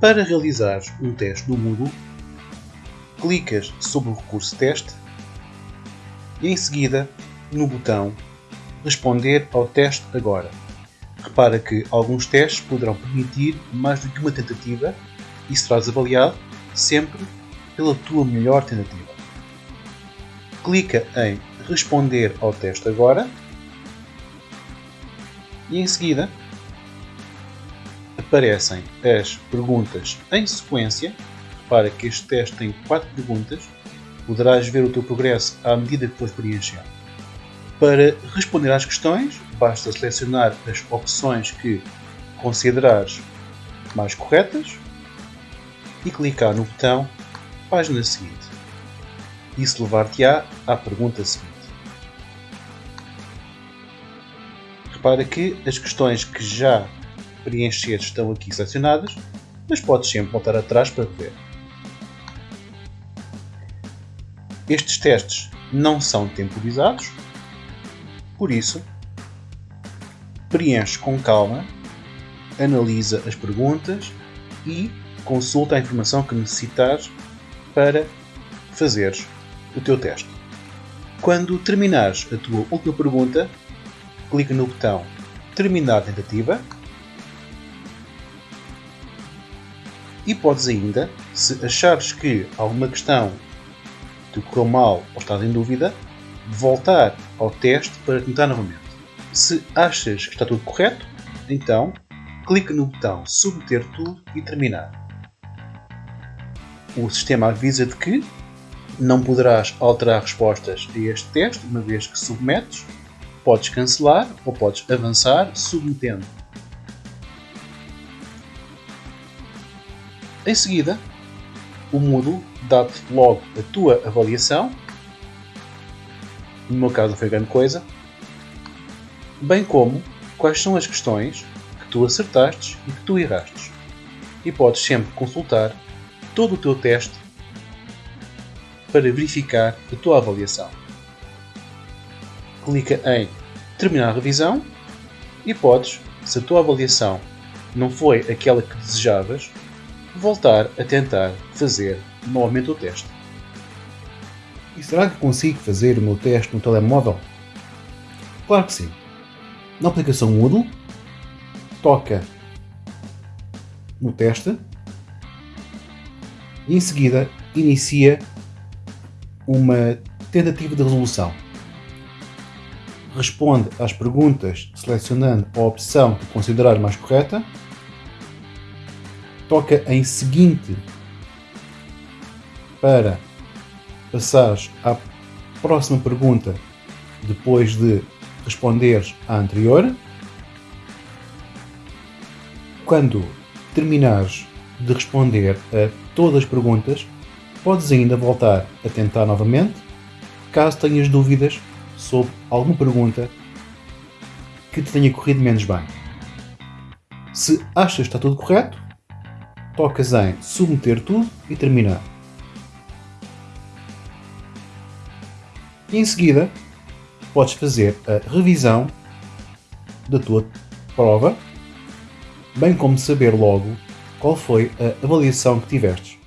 Para realizar um teste no Moodle, clicas sobre o recurso teste e em seguida no botão responder ao teste agora. Repara que alguns testes poderão permitir mais do que uma tentativa e serás avaliado sempre pela tua melhor tentativa. Clica em responder ao teste agora e em seguida aparecem as perguntas em sequência. Repara que este teste tem 4 perguntas. Poderás ver o teu progresso à medida que fores preenchendo. Para responder às questões, basta selecionar as opções que considerares mais corretas e clicar no botão Página seguinte. Isso levar-te-á à pergunta seguinte. Repara que as questões que já preencheres estão aqui selecionadas, mas podes sempre voltar atrás para ver. Estes testes não são temporizados, por isso, preenche com calma, analisa as perguntas e consulta a informação que necessitares para fazeres o teu teste. Quando terminares a tua última pergunta, clica no botão Terminar a tentativa e podes ainda, se achares que alguma questão te correu mal ou estás em dúvida, voltar ao teste para tentar novamente. Se achas que está tudo correto, então clique no botão Submeter tudo e terminar. O sistema avisa-te que não poderás alterar respostas a este teste uma vez que submetes. Podes cancelar ou podes avançar submetendo. Em seguida, o Moodle dá-te logo a tua avaliação no meu caso foi grande coisa, bem como quais são as questões que tu acertaste e que tu erraste. E podes sempre consultar todo o teu teste para verificar a tua avaliação. Clica em Terminar a revisão e podes, se a tua avaliação não foi aquela que desejavas, voltar a tentar fazer novamente o teste. E será que consigo fazer o meu teste no telemóvel? Claro que sim. Na aplicação Moodle, toca no teste e em seguida inicia uma tentativa de resolução. Responde às perguntas selecionando a opção que considerar mais correta. Toca em seguinte para passares à próxima pergunta depois de responderes à anterior. Quando terminares de responder a todas as perguntas, podes ainda voltar a tentar novamente, caso tenhas dúvidas sobre alguma pergunta que te tenha corrido menos bem. Se achas que está tudo correto, tocas em submeter tudo e terminar. E em seguida, podes fazer a revisão da tua prova, bem como saber logo qual foi a avaliação que tivestes.